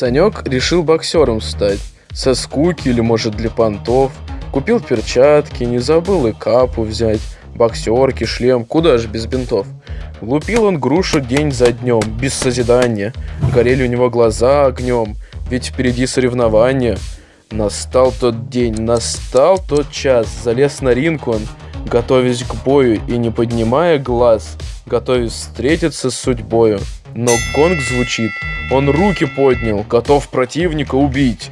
Санек решил боксером стать. Со скуки или, может, для понтов. Купил перчатки, не забыл и капу взять. Боксерки, шлем, куда же без бинтов. Лупил он грушу день за днем, без созидания. Горели у него глаза огнем, ведь впереди соревнования. Настал тот день, настал тот час, залез на ринг он, готовясь к бою и не поднимая глаз, готовясь встретиться с судьбою. Но гонг звучит, он руки поднял, готов противника убить.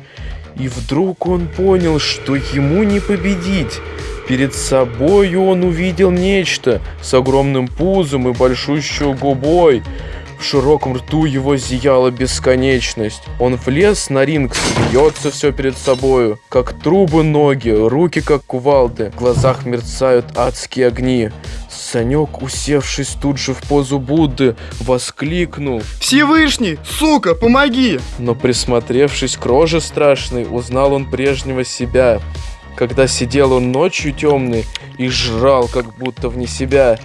И вдруг он понял, что ему не победить. Перед собою он увидел нечто с огромным пузом и большущей губой. В широком рту его зияла бесконечность. Он влез на ринг, смеется все перед собою. Как трубы ноги, руки как кувалды. В глазах мерцают адские огни. Санек, усевшись тут же в позу Будды, воскликнул. Всевышний, сука, помоги! Но присмотревшись к роже страшной, узнал он прежнего себя. Когда сидел он ночью темный и жрал, как будто вне себя.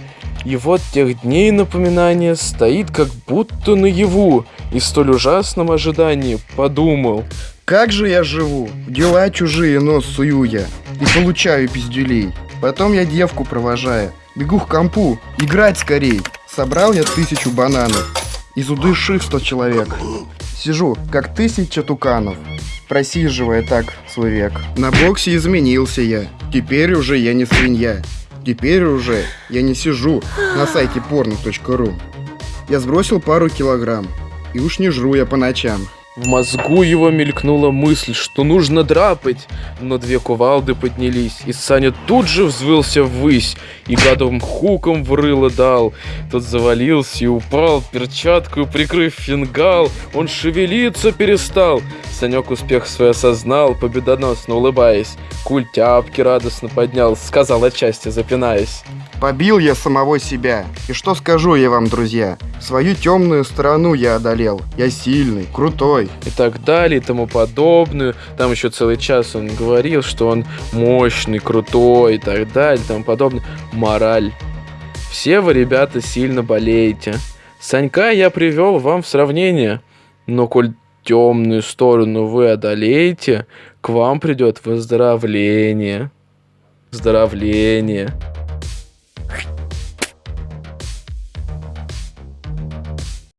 И вот тех дней напоминание стоит как будто наяву, и столь ужасном ожидании подумал. Как же я живу? Дела чужие нос сую я и получаю пиздюлей. Потом я девку провожаю, бегу к компу, играть скорей. Собрал я тысячу бананов, из удыших сто человек. Сижу, как тысяча туканов, просиживая так свой век. На боксе изменился я, теперь уже я не свинья. Теперь уже я не сижу на сайте porno.ru. Я сбросил пару килограмм, и уж не жру я по ночам. В мозгу его мелькнула мысль, что нужно драпать, но две кувалды поднялись, и Саня тут же взвылся ввысь, и гадовым хуком в рыло дал. Тот завалился и упал, перчатку прикрыв фингал, он шевелиться перестал. Санек успех свой осознал, победоносно улыбаясь. Куль тяпки радостно поднял, сказал отчасти запинаясь. Побил я самого себя. И что скажу я вам, друзья? Свою темную сторону я одолел. Я сильный, крутой. И так далее, и тому подобное. Там еще целый час он говорил, что он мощный, крутой и так далее, и тому подобное. Мораль. Все вы, ребята, сильно болеете. Санька я привел вам в сравнение. Но коль темную сторону вы одолеете, к вам придет выздоровление. Выздоровление.